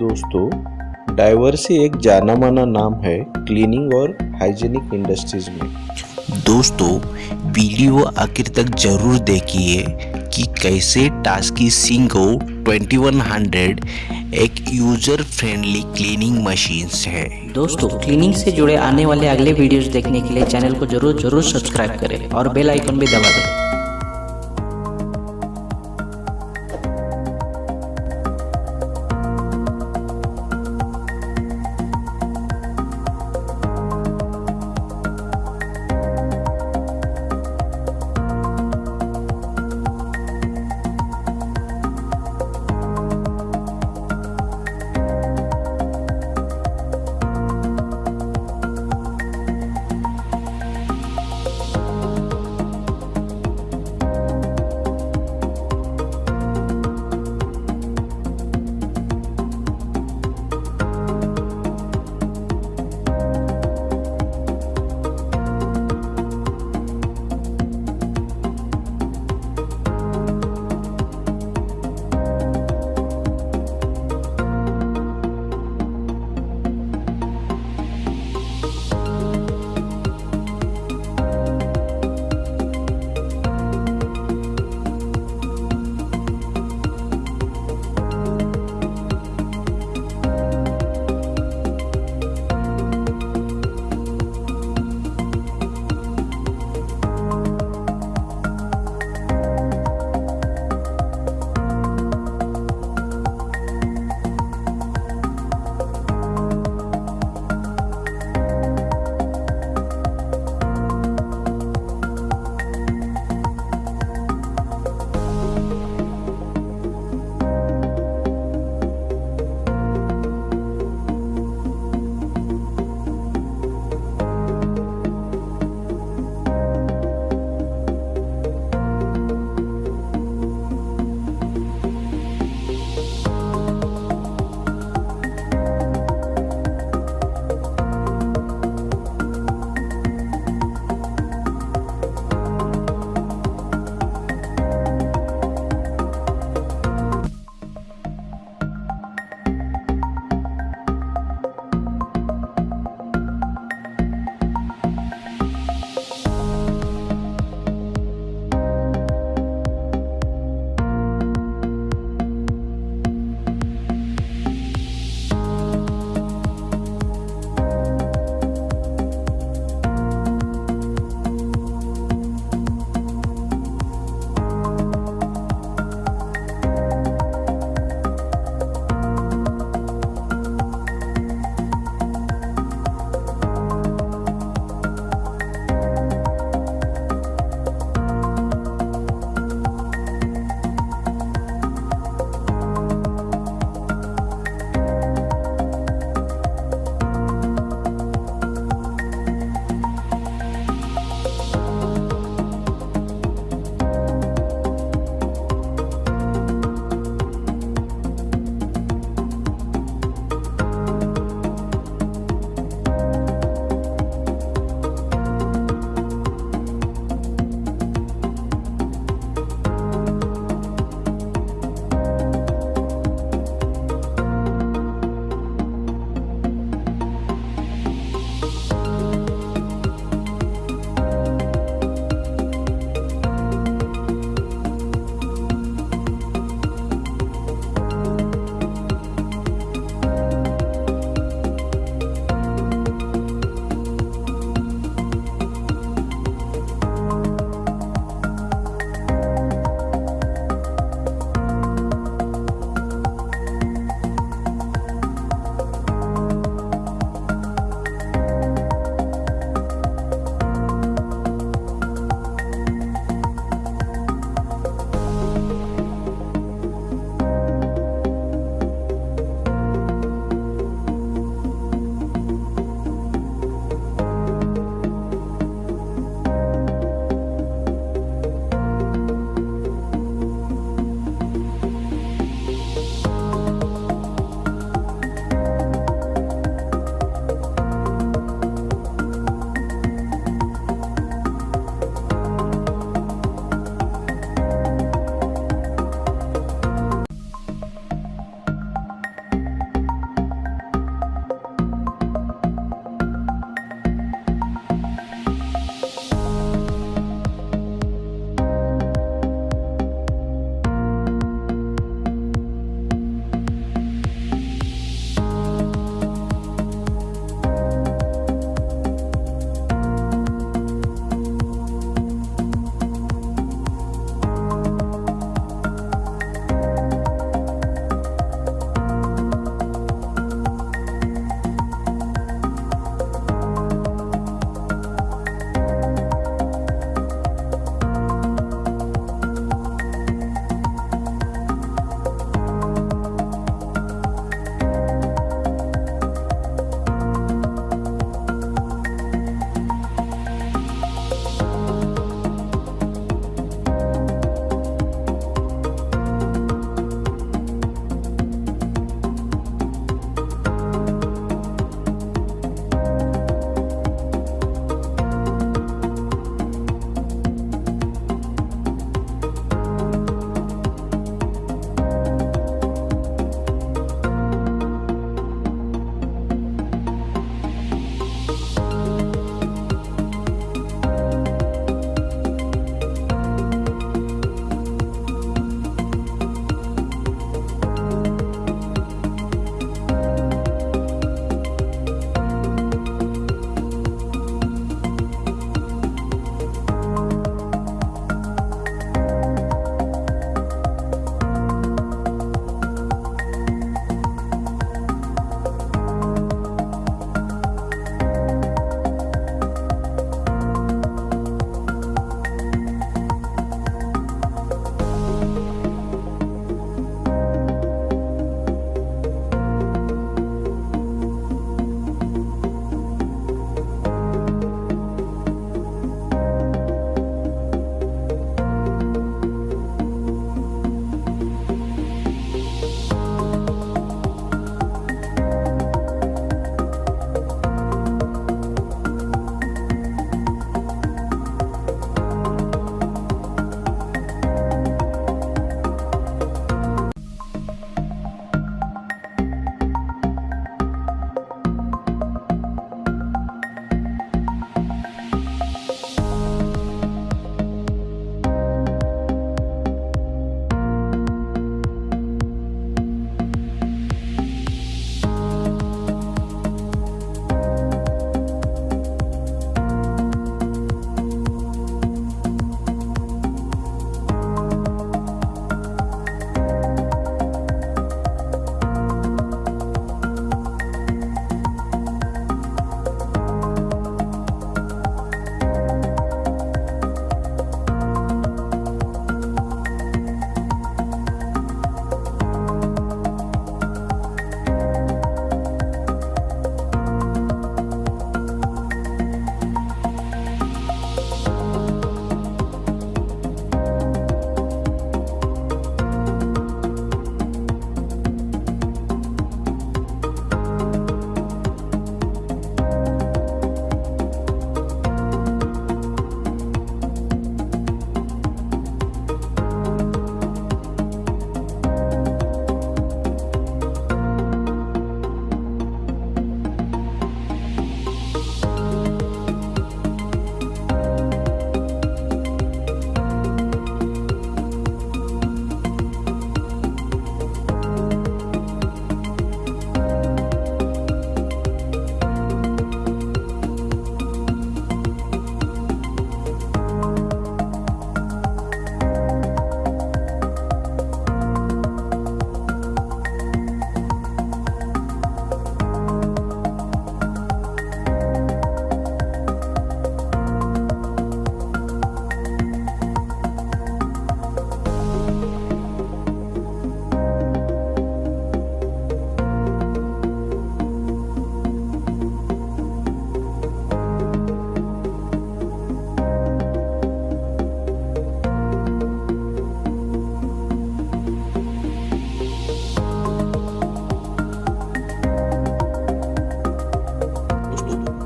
दोस्तों डाइवर्सी एक जाना माना नाम है क्लीनिंग और हाइजीनिक इंडस्ट्रीज़ में। दोस्तों वीडियो आखिर तक ज़रूर देखिए कि कैसे टास्की सिंगो 2100 एक यूज़र फ्रेंडली क्लीनिंग मशीन्स है। दोस्तों क्लीनिंग से जुड़े आने वाले अगले वीडियोस देखने के लिए चैनल को ज़रूर ज़रूर सब्सक्राइब करें और बेल आइकन भी दबा दें।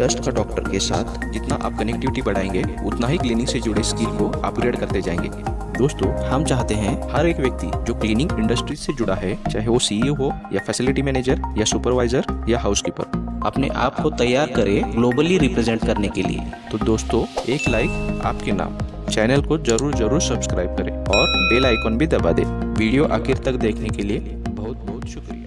ट्रस्ट का डॉक्टर के साथ जितना आप कनेक्टिविटी बढ़ाएँगे, उतना ही क्लीनिंग से जुड़े स्किल को अपग्रेड करते जाएँगे। दोस्तों, हम चाहते हैं हर एक व्यक्ति जो क्लीनिंग इंडस्ट्री से जुड़ा है, चाहे वो सीईओ हो या फैसिलिटी मैनेजर या सुपरवाइजर या हाउसकीपर अपने आप को तैयार करे ग्लोबली रिप्रेजेंट करने के लिए। तो दोस्तों, एक लाइक आपके नाम। चैनल को ज़रूर ज़रूर सब्सक्राइब करें और बेल आइकॉन भी दबा दें। वीडियो आखिर तक देखने के लिए बहुत बहुत शुक्रिया।